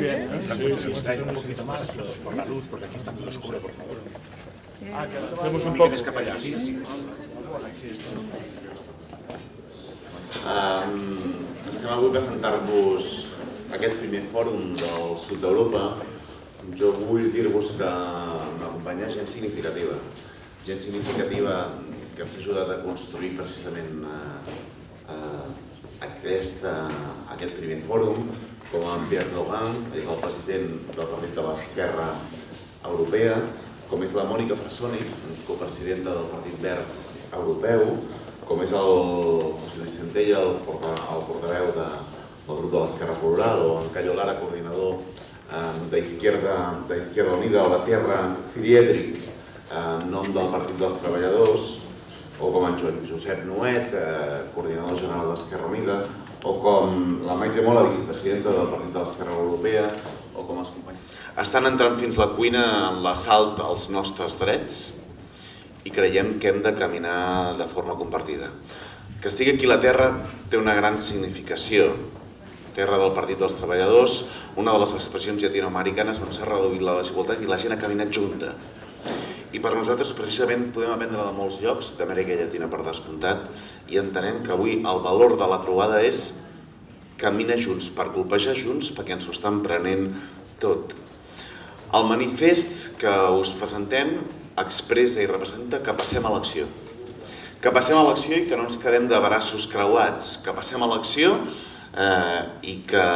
bien. Exacto, si nos traes un poquito más por la luz, porque aquí está muy oscuro, por favor. Ah, que avancemos un poco. sí, sí. Um, estem avui presentar-vos aquest primer fòrum del sud d'Europa. Jo vull dir-vos que m'acompanya gent significativa. Gent significativa que ens ha ajudat a construir precisament eh, eh, aquest, eh, aquest primer fòrum, com en Pierre Logan, és el president del Partit de l'Esquerra Europea, com és la Mònica Frassoni, copresidenta del Partit Verd Europeu, com és el José Luis Centella, el, porta, el portaveu de, del grup de l'Esquerra Plural, o en Cayo Lara, coordinador eh, d'Izquierda de Izquierda Unida, o la Terra Friedrich, eh, en nom del Partit dels Treballadors, o com en Jo- Josep Nuet, eh, coordinador general d'Esquerra Unida, o com la Maite Mola, vicepresidenta del Partit de l'Esquerra Europea, o com els companys. Estan entrant fins la cuina en l'assalt als nostres drets i creiem que hem de caminar de forma compartida. Que estigui aquí la Terra té una gran significació. Terra del Partit dels Treballadors, una de les expressions llatinoamericanes on s'ha reduït la desigualtat i la gent ha caminat junta. I per nosaltres precisament podem aprendre de molts llocs, d'Amèrica Llatina per descomptat, i entenem que avui el valor de la trobada és caminar junts, per colpejar junts, perquè ens ho estan prenent tot. El manifest que us presentem expressa i representa que passem a l'acció. Que passem a l'acció i que no ens quedem de braços creuats, que passem a l'acció eh, i que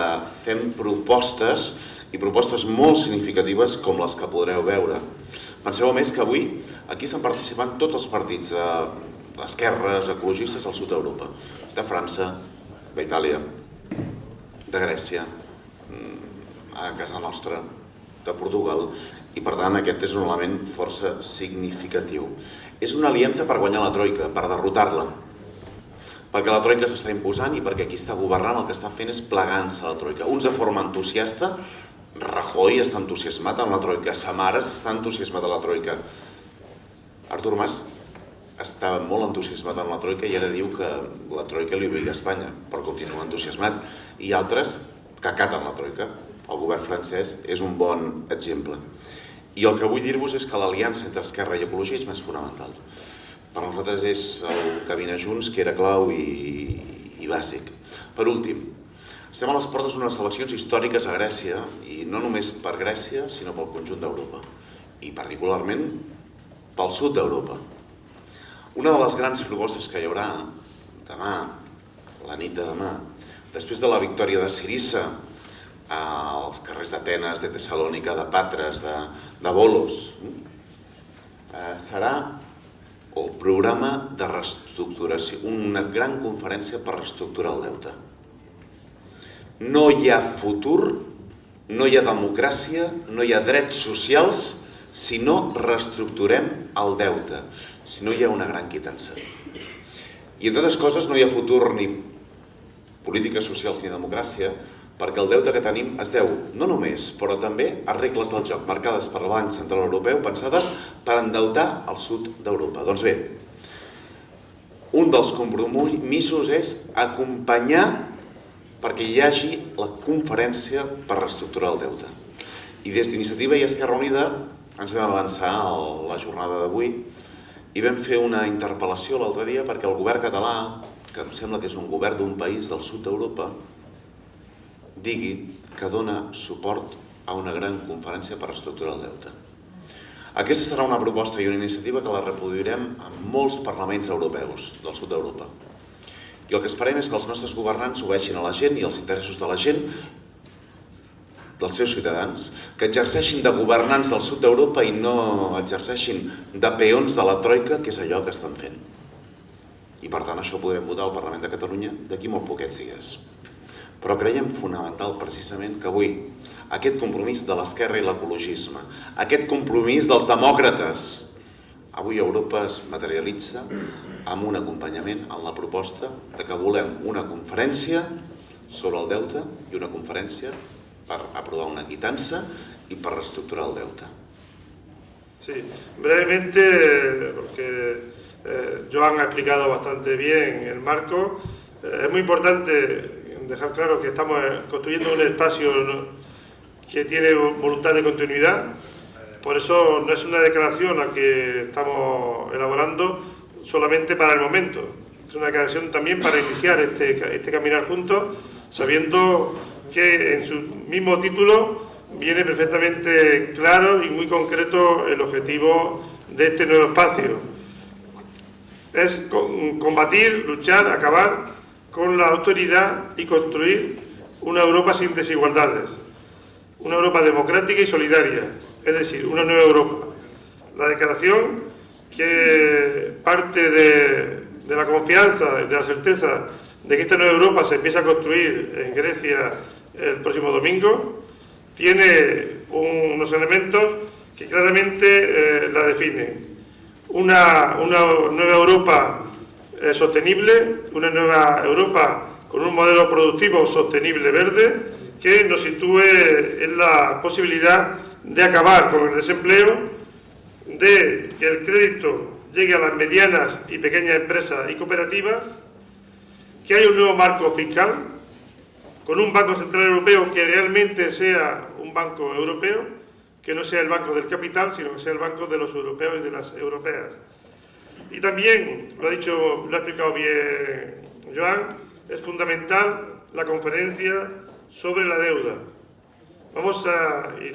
fem propostes i propostes molt significatives com les que podreu veure. Penseu a més que avui aquí estan participant tots els partits de d'esquerres, ecologistes al sud d'Europa, de França, d'Itàlia, de Grècia, mm, a casa nostra, de Portugal, i per tant aquest és un element força significatiu. És una aliança per guanyar la Troika, per derrotar-la, perquè la Troika s'està imposant i perquè qui està governant el que està fent és plegant-se la Troika. Uns de forma entusiasta, Rajoy està entusiasmat amb la Troika, Samaras està entusiasmat amb la Troika, Artur Mas estava molt entusiasmat amb la Troika i ara diu que la Troika li obliga a Espanya, però continua entusiasmat. I altres que acaten la Troika. El govern francès és un bon exemple. I el que vull dir-vos és que l'aliança entre esquerra i ecologisme és fonamental. Per nosaltres és el caminar junts que era clau i, i bàsic. Per últim, estem a les portes d'unes eleccions històriques a Grècia, i no només per Grècia, sinó pel conjunt d'Europa, i particularment pel sud d'Europa. Una de les grans propostes que hi haurà demà, la nit de demà, després de la victòria de Sirissa als carrers d'Atenes, de Tessalònica, de Patres, de, de Bolos, eh, serà el programa de reestructuració, una gran conferència per reestructurar el deute. No hi ha futur, no hi ha democràcia, no hi ha drets socials si no reestructurem el deute, si no hi ha una gran quitança. I entre altres coses no hi ha futur ni polítiques socials ni democràcia perquè el deute que tenim es deu no només, però també a regles del joc marcades per el Central Europeu pensades per endeutar el sud d'Europa. Doncs bé, un dels compromisos és acompanyar perquè hi hagi la conferència per reestructurar el deute. I des d'Iniciativa i Esquerra Unida ens vam avançar a la jornada d'avui i vam fer una interpel·lació l'altre dia perquè el govern català, que em sembla que és un govern d'un país del sud d'Europa, digui que dona suport a una gran conferència per reestructurar el deute. Aquesta serà una proposta i una iniciativa que la reproduirem en molts parlaments europeus del sud d'Europa. I el que esperem és que els nostres governants obeixin a la gent i als interessos de la gent, dels seus ciutadans, que exerceixin de governants del sud d'Europa i no exerceixin de peons de la troika, que és allò que estan fent. I per tant això ho podrem votar al Parlament de Catalunya d'aquí molt poquets dies. Però creiem fonamental precisament que avui aquest compromís de l'esquerra i l'ecologisme, aquest compromís dels demòcrates, avui Europa es materialitza amb un acompanyament en la proposta de que volem una conferència sobre el deute i una conferència per aprovar una quitança i per reestructurar el deute. Sí, brevemente, porque eh, Joan ha explicado bastante bien el marco, eh, es muy importante dejar claro que estamos construyendo un espacio que tiene voluntad de continuidad. Por eso no es una declaración la que estamos elaborando solamente para el momento. Es una declaración también para iniciar este, este caminar juntos, sabiendo que en su mismo título viene perfectamente claro y muy concreto el objetivo de este nuevo espacio. Es combatir, luchar, acabar con la autoridad y construir una Europa sin desigualdades, una Europa democrática y solidaria, es decir, una nueva Europa. La declaración que parte de, la confianza, de la certeza de que esta nueva Europa se empieza a construir en Grecia el próximo domingo, tiene unos elementos que claramente eh, la definen. Una, nueva Europa eh, sostenible, una nueva Europa con un modelo productivo sostenible verde que nos sitúe en la posibilidad de acabar con el desempleo, de que el crédito llegue a las medianas y pequeñas empresas y cooperativas, que haya un nuevo marco fiscal, con un Banco Central Europeo que realmente sea un banco europeo, que no sea el banco del capital, sino que sea el banco de los europeos y de las europeas. Y también, lo ha dicho, lo ha explicado bien Joan, es fundamental la conferencia sobre la deuda. Vamos a, y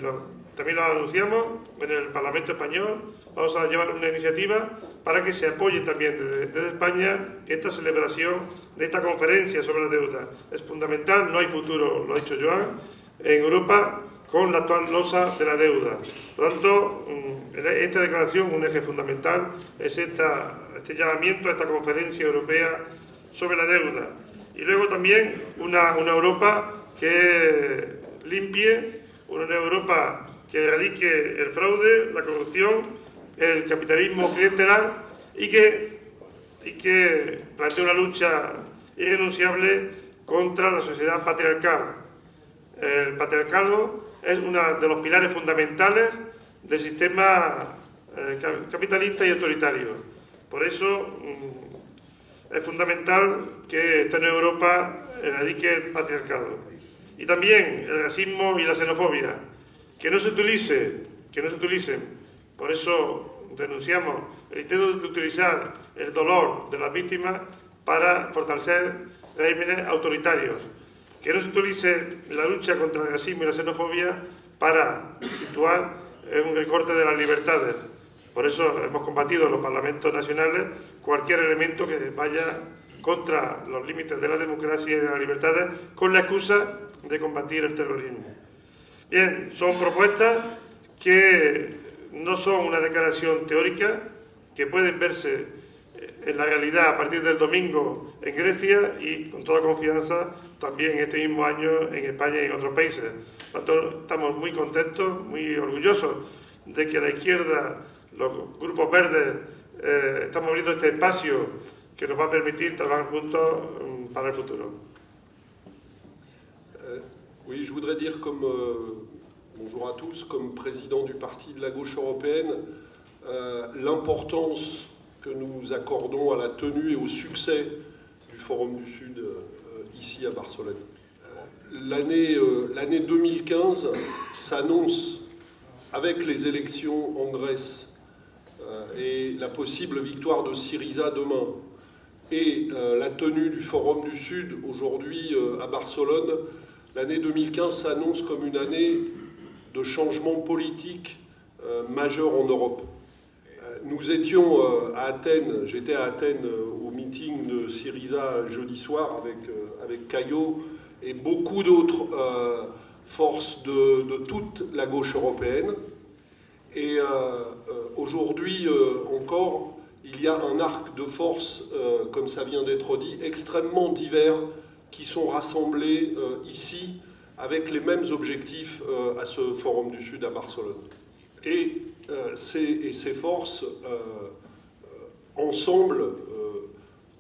también lo anunciamos en el Parlamento Español, vamos a llevar una iniciativa para que se apoye también desde, España esta celebración de esta conferencia sobre la deuda. Es fundamental, no hay futuro, lo ha dicho Joan, en Europa con la actual losa de la deuda. Por lo tanto, mm, esta declaración, un eje fundamental, es esta, este llamamiento a esta conferencia europea sobre la deuda. Y luego también una Europa que limpie, una Europa que erradique el fraude, la corrupción el capitalismo clientelar y que, y que plantea una lucha irrenunciable contra la sociedad patriarcal. El patriarcado es uno de los pilares fundamentales del sistema eh, capitalista y autoritario. Por eso mm, es fundamental que esta nueva Europa erradique el patriarcado. Y también el racismo y la xenofobia. Que no se utilice, que no se por eso denunciamos el intento de utilizar el dolor de las víctimas para fortalecer regímenes autoritarios. Que no se utilice la lucha contra el racismo y la xenofobia para situar un recorte de las libertades. Por eso hemos combatido en los parlamentos nacionales cualquier elemento que vaya contra los límites de la democracia y de las libertades con la excusa de combatir el terrorismo. Bien, son propuestas que no son una declaración teórica que pueden verse eh, en la realidad a partir del domingo en Grecia y con toda confianza también este mismo año en España y en otros países. estamos muy contentos, muy orgullosos de que la izquierda, los grupos verdes, eh, estamos abriendo este espacio que nos va a permitir trabajar juntos mm, para el futuro. Oui, je voudrais dire comme euh, bonjour à tous, comme président du Parti de la gauche européenne, euh, l'importance que nous accordons à la tenue et au succès du Forum du Sud euh, ici à Barcelone. L'année 2015 s'annonce avec les élections en Grèce et la possible victoire de Syriza demain et la tenue du Forum du Sud aujourd'hui à Barcelone, l'année 2015 s'annonce comme une année de changements politiques euh, majeurs en Europe. Euh, nous étions euh, à Athènes, j'étais à Athènes au meeting de Syriza jeudi soir avec, avec Caillot et beaucoup d'autres forces de, toute la gauche européenne. Et aujourd'hui encore, il y a un arc de force, comme ça vient d'être dit, extrêmement divers qui sont rassemblés ici avec les mêmes objectifs euh, à ce Forum du Sud à Barcelone. Et, euh, ces, forces, euh, ensemble,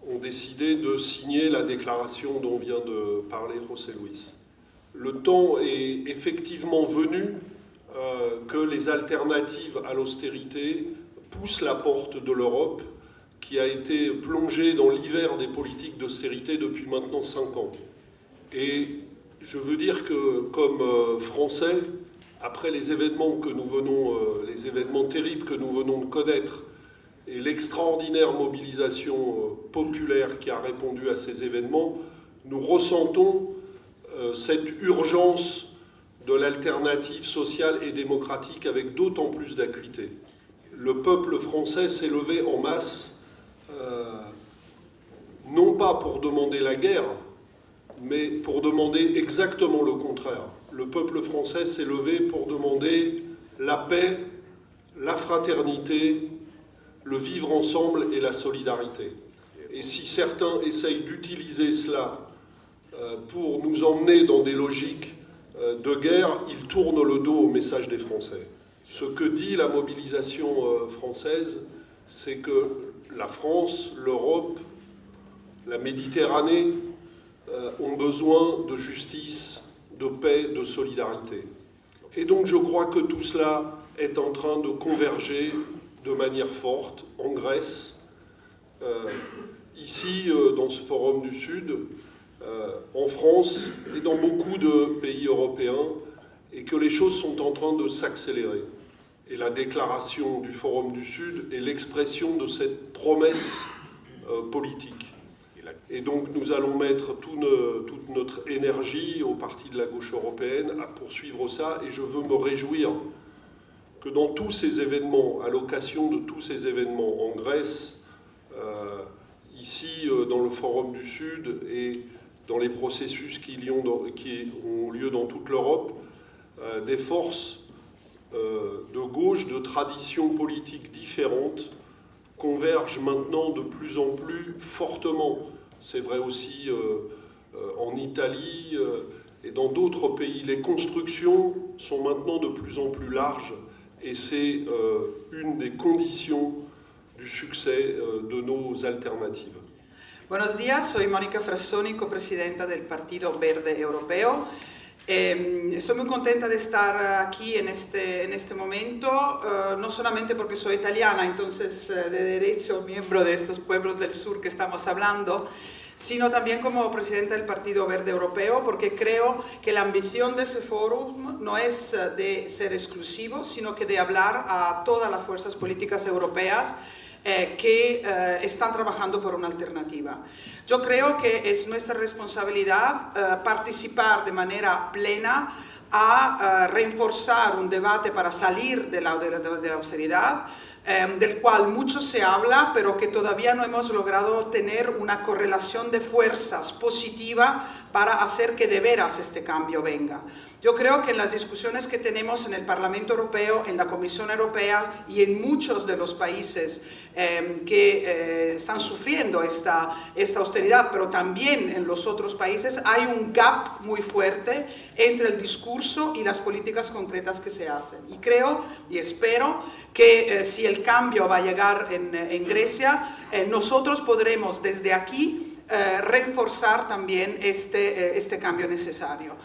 ont décidé de signer la déclaration dont vient de parler José Luis. Le temps est effectivement venu que les alternatives à l'austérité poussent la porte de l'Europe qui a été plongée dans l'hiver des politiques d'austérité depuis maintenant cinq ans. Et je veux dire que comme euh, Français, après les événements que nous venons, euh, les événements terribles que nous venons de connaître et l'extraordinaire mobilisation euh, populaire qui a répondu à ces événements, nous ressentons cette urgence de l'alternative sociale et démocratique avec d'autant plus d'acuité. Le peuple français s'est levé en masse, non pas pour demander la guerre, mais pour demander exactement le contraire. Le peuple français s'est levé pour demander la paix, la fraternité, le vivre ensemble et la solidarité. Et si certains essayent d'utiliser cela euh, pour nous emmener dans des logiques euh, de guerre, ils tournent le dos au message des Français. Ce que dit la mobilisation euh, française, c'est que la France, l'Europe, la Méditerranée euh, ont besoin de justice, de paix, de solidarité. Et donc je crois que tout cela est en train de converger de manière forte en Grèce, euh, ici euh, dans ce forum du Sud, en France et dans beaucoup de pays européens, et que les choses sont en train de s'accélérer. Et la déclaration du Forum du Sud est l'expression de cette promesse politique. Et donc nous allons mettre toute notre énergie au parti de la gauche européenne à poursuivre ça. Et je veux me réjouir que dans tous ces événements, à l'occasion de tous ces événements en Grèce, euh, ici euh, dans le Forum du Sud et dans les processus qui, ont, lieu dans toute l'Europe, euh, des forces de gauche, de traditions politiques différentes, convergent maintenant de plus en plus fortement c'est vrai aussi euh, euh, en Italie euh, et dans d'autres pays. Les constructions sont maintenant de plus en plus larges et c'est une des conditions du succès de nos alternatives. Buenos días, soy Mónica Frassoni, copresidenta del Partido Verde Europeo. Eh, estoy muy contenta de estar aquí en este, en este momento, uh, no solamente porque soy italiana, entonces uh, de derecho miembro de estos pueblos del sur que estamos hablando, sino también como presidenta del Partido Verde Europeo, porque creo que la ambición de ese foro no es uh, de ser exclusivo, sino que de hablar a todas las fuerzas políticas europeas eh, que eh, están trabajando por una alternativa. Yo creo que es nuestra responsabilidad eh, participar de manera plena a reforzar un debate para salir de la, de la austeridad, Em, del cual mucho se habla, pero que todavía no hemos logrado tener una correlación de fuerzas positiva para hacer que de veras este cambio venga. Yo creo que en las discusiones que tenemos en el Parlamento Europeo, en la Comisión Europea y en muchos de los países em, que eh, están sufriendo esta, esta austeridad, pero también en los otros países, hay un gap muy fuerte entre el discurso y las políticas concretas que se hacen. Y creo y espero que eh, si el cambio va a llegar en, Grecia, eh, nosotros podremos desde aquí eh, reforzar también este, este cambio necesario.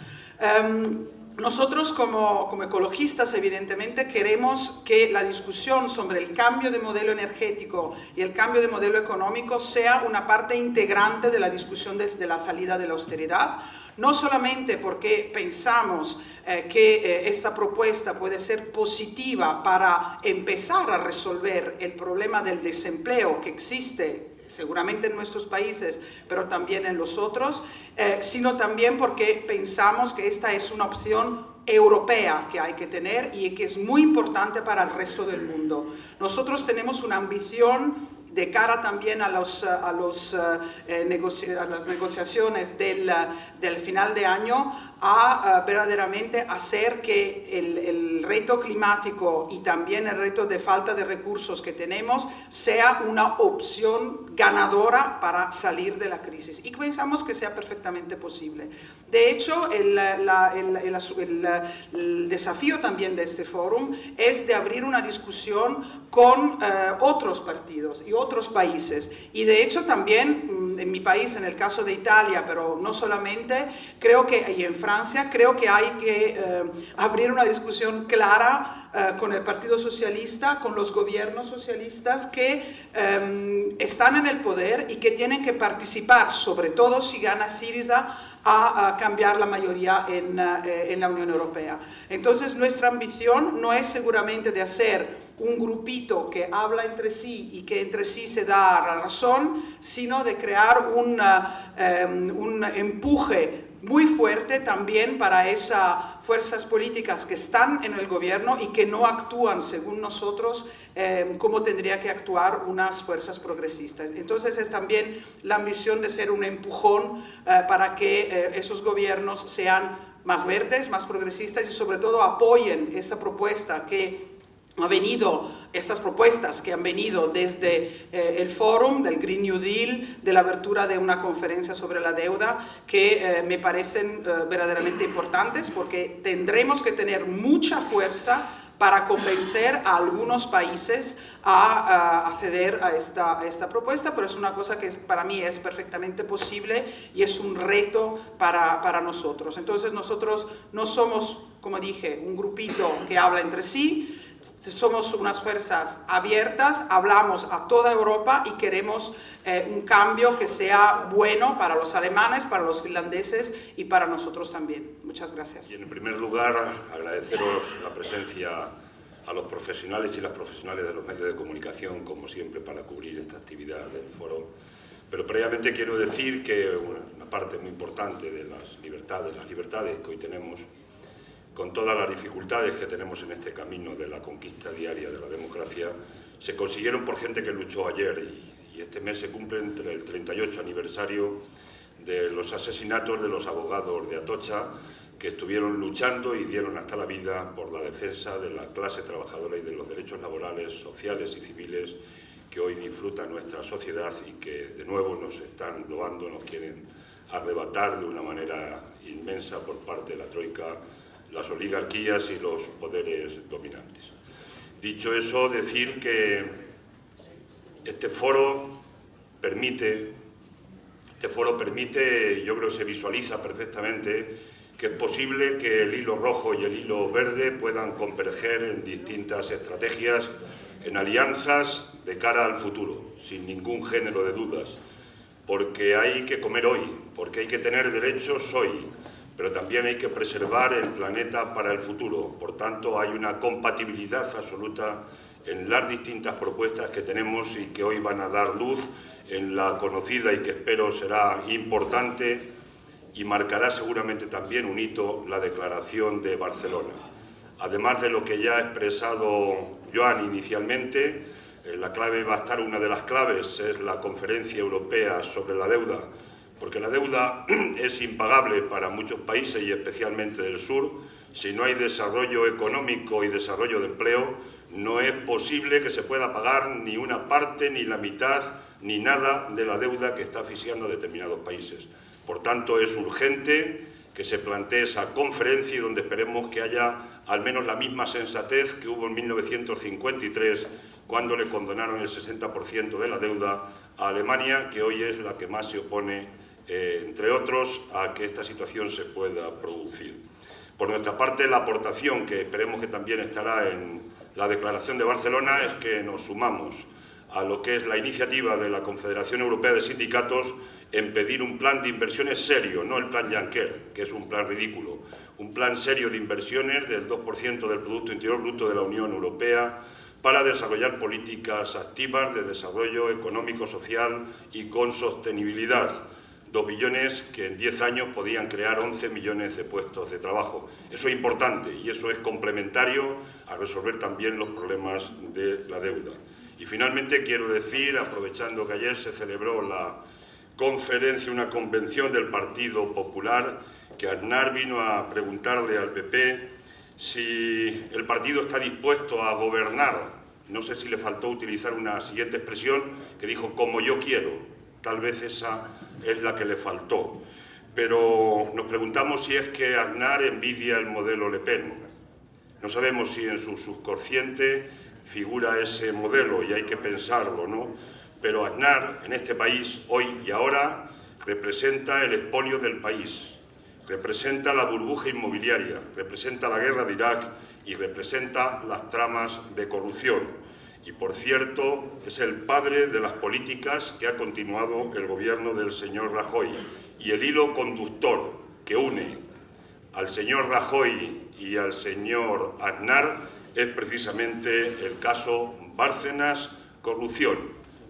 Em, nosotros como, como, ecologistas, evidentemente, queremos que la discusión sobre el cambio de modelo energético y el cambio de modelo económico sea una parte integrante de la discusión desde la salida de la austeridad, no solamente porque pensamos eh, que eh, esta propuesta puede ser positiva para empezar a resolver el problema del desempleo que existe seguramente en nuestros países, pero también en los otros, eh, sino también porque pensamos que esta es una opción europea que hay que tener y que es muy importante para el resto del mundo. Nosotros tenemos una ambición de cara también a, los, a, los, eh, a las negociaciones del, del, final de año, a, verdaderamente hacer que el, el, reto climático y también el reto de falta de recursos que tenemos sea una opción ganadora para salir de la crisis. Y pensamos que sea perfectamente posible. De hecho, el, la, el desafío también de este foro es de abrir una discusión con eh, otros partidos y otros países. Y de hecho también mm, en mi país, en el caso de Italia, pero no solamente, creo que, y en Francia, creo que hay que eh, abrir una discusión clara eh, con el Partido Socialista, con los gobiernos socialistas que están en el poder y que tienen que participar, sobre todo si gana Syriza, a, cambiar la mayoría en, eh, en la Unión Europea. Entonces nuestra ambición no es seguramente de hacer un grupito que habla entre sí y que entre sí se da la razón, sino de crear un, um, un empuje muy fuerte también para esas fuerzas políticas que están en el gobierno y que no actúan según nosotros eh, como tendría que actuar unas fuerzas progresistas. Entonces es también la ambición de ser un empujón eh, para que eh, esos gobiernos sean más verdes, más progresistas y sobre todo apoyen esa propuesta que ha venido, estas propuestas que han venido desde eh, el fórum del Green New Deal, de la abertura de una conferencia sobre la deuda, que eh, me parecen eh, verdaderamente importantes porque tendremos que tener mucha fuerza para convencer a algunos países a, acceder a esta, a esta, propuesta, pero es una cosa que para mí es perfectamente posible y es un reto para, para nosotros. Entonces nosotros no somos, como dije, un grupito que habla entre sí, somos unas fuerzas abiertas, hablamos a toda Europa y queremos eh, un cambio que sea bueno para los alemanes, para los finlandeses y para nosotros también. Muchas gracias. Y en primer lugar, agradeceros la presencia a los profesionales y las profesionales de los medios de comunicación, como siempre, para cubrir esta actividad del foro. Pero previamente quiero decir que una parte muy importante de las libertades, las libertades que hoy tenemos, con todas las dificultades que tenemos en este camino de la conquista diaria de la democracia, se consiguieron por gente que luchó ayer y, este mes se cumple entre el 38 aniversario de los asesinatos de los abogados de Atocha que estuvieron luchando y dieron hasta la vida por la defensa de la clase trabajadora y de los derechos laborales, sociales y civiles que hoy disfruta nuestra sociedad y que de nuevo nos están robando, nos quieren arrebatar de una manera inmensa por parte de la Troika las oligarquías y los poderes dominantes. Dicho eso, decir que este foro permite, este foro permite, yo creo que se visualiza perfectamente, que es posible que el hilo rojo y el hilo verde puedan converger en distintas estrategias, en alianzas de cara al futuro, sin ningún género de dudas, porque hay que comer hoy, porque hay que tener derechos hoy, pero también hay que preservar el planeta para el futuro. Por tanto, hay una compatibilidad absoluta en las distintas propuestas que tenemos y que hoy van a dar luz en la conocida y que espero será importante y marcará seguramente también un hito la Declaración de Barcelona. Además de lo que ya ha expresado Joan inicialmente, eh, la clave va a estar, una de las claves es la Conferencia Europea sobre la Deuda, porque la deuda es impagable para muchos países y especialmente del sur. Si no hay desarrollo económico y desarrollo de empleo, no es posible que se pueda pagar ni una parte, ni la mitad, ni nada de la deuda que está asfixiando a determinados países. Por tanto, es urgente que se plantee esa conferencia y donde esperemos que haya al menos la misma sensatez que hubo en 1953 cuando le condonaron el 60% de la deuda a Alemania, que hoy es la que más se opone eh, entre otros, a que esta situación se pueda producir. Por nuestra parte, la aportación que esperemos que también estará en la Declaración de Barcelona es que nos sumamos a lo que es la iniciativa de la Confederación Europea de Sindicatos en pedir un plan de inversiones serio, no el plan Juncker, que es un plan ridículo, un plan serio de inversiones del 2% del Producto Interior Bruto de la Unión Europea para desarrollar políticas activas de desarrollo económico, social y con sostenibilidad 2 billones que en 10 años podían crear 11 millones de puestos de trabajo. Eso es importante y eso es complementario a resolver también los problemas de la deuda. Y finalmente quiero decir, aprovechando que ayer se celebró la conferencia, una convención del Partido Popular, que Aznar vino a preguntarle al PP si el partido está dispuesto a gobernar. No sé si le faltó utilizar una siguiente expresión que dijo como yo quiero. Tal vez esa es la que le faltó. Pero nos preguntamos si es que Aznar envidia el modelo Le Pen. No sabemos si en su subconsciente figura ese modelo y hay que pensarlo, ¿no? Pero Aznar en este país, hoy y ahora, representa el expolio del país, representa la burbuja inmobiliaria, representa la guerra de Irak y representa las tramas de corrupción y por cierto es el padre de las políticas que ha continuado el gobierno del señor Rajoy y el hilo conductor que une al señor Rajoy y al señor Aznar es precisamente el caso Bárcenas Corrupción,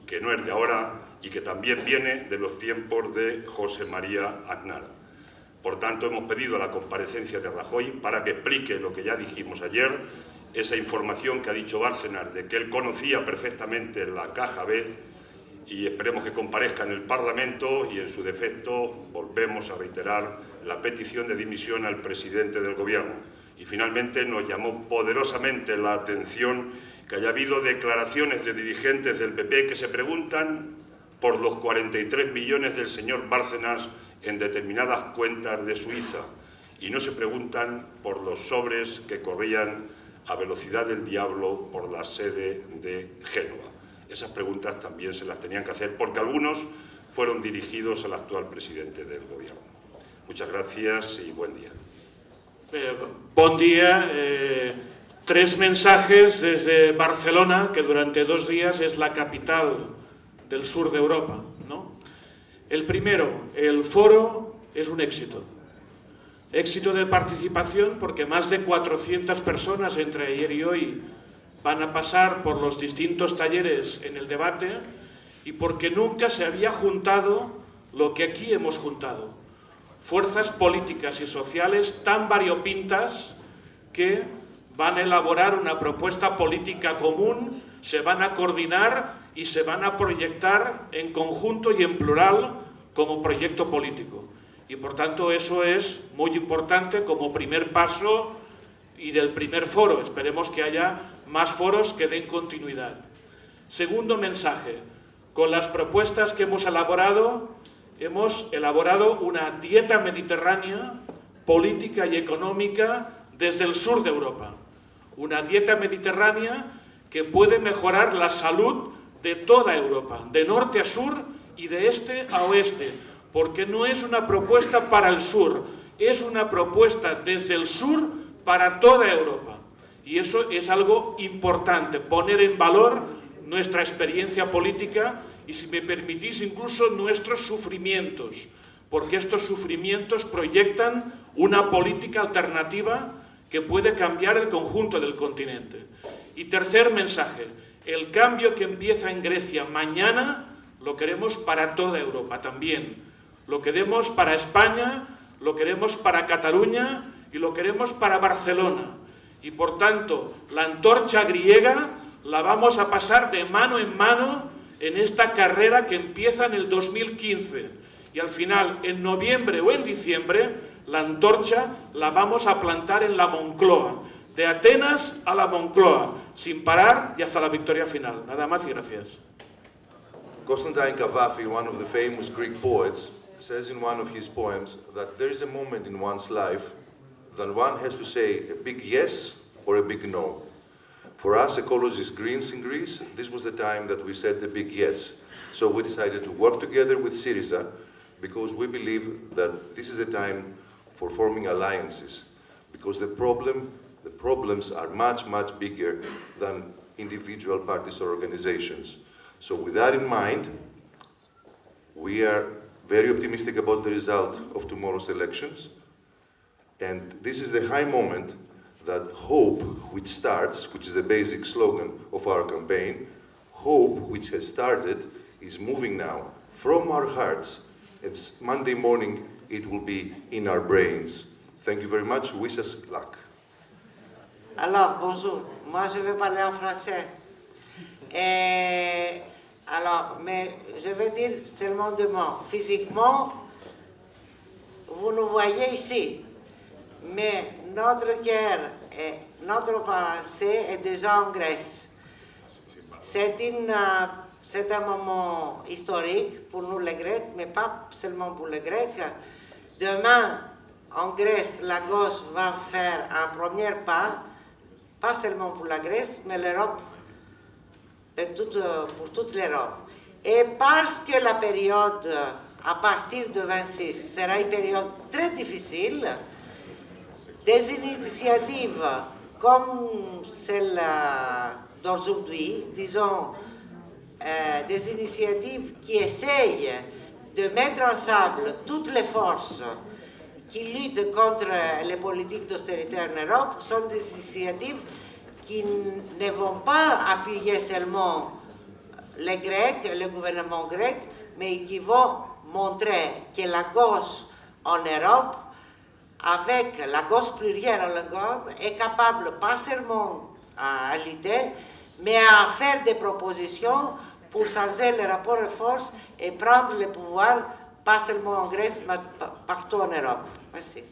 que no es de ahora y que también viene de los tiempos de José María Aznar. Por tanto, hemos pedido la comparecencia de Rajoy para que explique lo que ya dijimos ayer, esa información que ha dicho Bárcenas de que él conocía perfectamente la caja B y esperemos que comparezca en el Parlamento y en su defecto volvemos a reiterar la petición de dimisión al presidente del Gobierno. Y finalmente nos llamó poderosamente la atención que haya habido declaraciones de dirigentes del PP que se preguntan por los 43 millones del señor Bárcenas en determinadas cuentas de Suiza y no se preguntan por los sobres que corrían a velocidad del diablo por la sede de Génova. Esas preguntas también se las tenían que hacer porque algunos fueron dirigidos al actual presidente del Gobierno. Muchas gracias y buen día. Eh, buen día. Eh, tres mensajes desde Barcelona, que durante dos días es la capital del sur de Europa. ¿no? El primero, el foro es un éxito. Éxito de participación porque más de 400 personas entre ayer y hoy van a pasar por los distintos talleres en el debate y porque nunca se había juntado lo que aquí hemos juntado. Fuerzas políticas y sociales tan variopintas que van a elaborar una propuesta política común, se van a coordinar y se van a proyectar en conjunto y en plural como proyecto político. Y por tanto eso es muy importante como primer paso y del primer foro. Esperemos que haya más foros que den continuidad. Segundo mensaje, con las propuestas que hemos elaborado, hemos elaborado una dieta mediterránea, política y económica desde el sur de Europa. Una dieta mediterránea que puede mejorar la salud de toda Europa, de norte a sur y de este a oeste, porque no es una propuesta para el sur, es una propuesta desde el sur para toda Europa. Y eso es algo importante, poner en valor nuestra experiencia política y, si me permitís, incluso nuestros sufrimientos, porque estos sufrimientos proyectan una política alternativa que puede cambiar el conjunto del continente. Y tercer mensaje, el cambio que empieza en Grecia mañana lo queremos para toda Europa también. Lo queremos para España, lo queremos para Cataluña y lo queremos para Barcelona. Y por tanto, la antorcha griega la vamos a pasar de mano en mano en esta carrera que empieza en el 2015. Y al final, en noviembre o en diciembre, la antorcha la vamos a plantar en la Moncloa de Atenas a la Moncloa, sin parar y hasta la victoria final. Nada más y gracias. Constantine Cavafy, one of the famous Greek says in one of his poems that there is a moment in one's life that one has to say a big yes or a big no. For us, ecologists Greens in Greece, this was the time that we said the big yes. So we decided to work together with Syriza because we believe that this is the time for forming alliances because the problem the problems are much, much bigger than individual parties or organizations. So with that in mind, we are very optimistic about the result of tomorrow's elections. And this is the high moment that hope, which starts, which is the basic slogan of our campaign, hope, which has started, is moving now from our hearts. It's Monday morning, it will be in our brains. Thank you very much. Wish us luck. Alors, bonjour. Moi, je vais parler en français. Et, alors, mais je vais dire seulement deux mots. Physiquement, vous nous voyez ici. Mais notre cœur et notre passé est déjà en Grèce. C'est c'est un moment historique pour nous les Grecs, mais pas seulement pour les Grecs. Demain, en Grèce, la gauche va faire un premier pas pas seulement pour la Grèce, mais l'Europe, pour toute l'Europe. Et parce que la période à partir de 26 sera une période très difficile, des initiatives comme celle d'aujourd'hui, disons, des initiatives qui essayent de mettre ensemble toutes les forces qui luttent contre les politiques d'austérité en Europe sont des initiatives qui ne vont pas appuyer seulement les Grecs, le gouvernement grec, mais qui vont montrer que la gauche en Europe, avec la gauche plurielle en Europe, est capable pas seulement à lutter, mais à faire des propositions pour changer les rapports de force et prendre le pouvoir, pas seulement en Grèce, mais partout en Europe. Merci.